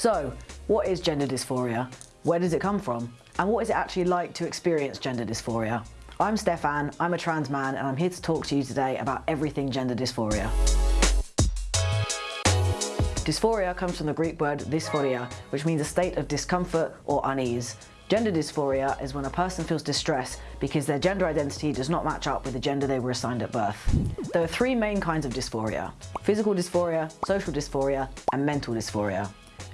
So, what is gender dysphoria? Where does it come from? And what is it actually like to experience gender dysphoria? I'm Stefan, I'm a trans man and I'm here to talk to you today about everything gender dysphoria. Dysphoria comes from the Greek word dysphoria, which means a state of discomfort or unease. Gender dysphoria is when a person feels distress because their gender identity does not match up with the gender they were assigned at birth. There are three main kinds of dysphoria, physical dysphoria, social dysphoria, and mental dysphoria.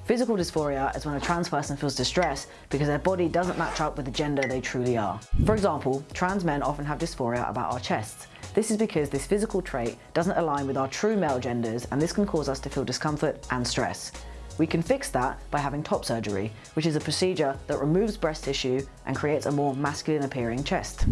Physical dysphoria is when a trans person feels distress because their body doesn't match up with the gender they truly are. For example, trans men often have dysphoria about our chests. This is because this physical trait doesn't align with our true male genders and this can cause us to feel discomfort and stress. We can fix that by having top surgery, which is a procedure that removes breast tissue and creates a more masculine appearing chest.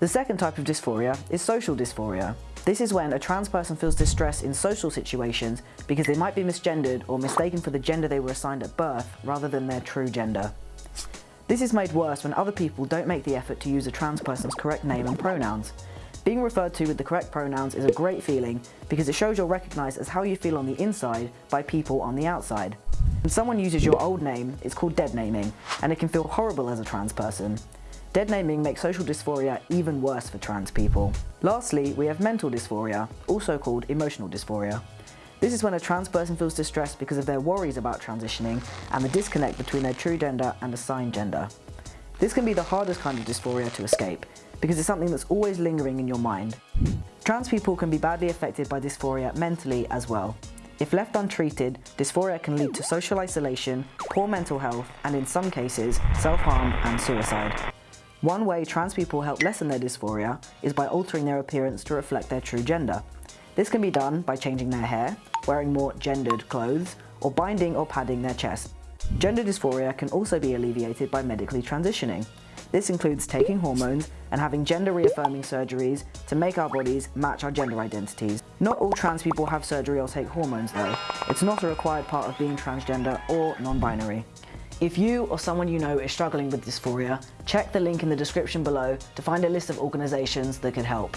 The second type of dysphoria is social dysphoria. This is when a trans person feels distress in social situations because they might be misgendered or mistaken for the gender they were assigned at birth rather than their true gender. This is made worse when other people don't make the effort to use a trans person's correct name and pronouns. Being referred to with the correct pronouns is a great feeling because it shows you're recognised as how you feel on the inside by people on the outside. When someone uses your old name, it's called dead naming, and it can feel horrible as a trans person. Dead naming makes social dysphoria even worse for trans people. Lastly, we have mental dysphoria, also called emotional dysphoria. This is when a trans person feels distressed because of their worries about transitioning and the disconnect between their true gender and assigned gender. This can be the hardest kind of dysphoria to escape, because it's something that's always lingering in your mind. Trans people can be badly affected by dysphoria mentally as well. If left untreated, dysphoria can lead to social isolation, poor mental health, and in some cases, self-harm and suicide. One way trans people help lessen their dysphoria is by altering their appearance to reflect their true gender. This can be done by changing their hair, wearing more gendered clothes, or binding or padding their chest. Gender dysphoria can also be alleviated by medically transitioning. This includes taking hormones and having gender reaffirming surgeries to make our bodies match our gender identities. Not all trans people have surgery or take hormones though. It's not a required part of being transgender or non-binary. If you or someone you know is struggling with dysphoria, check the link in the description below to find a list of organisations that could help.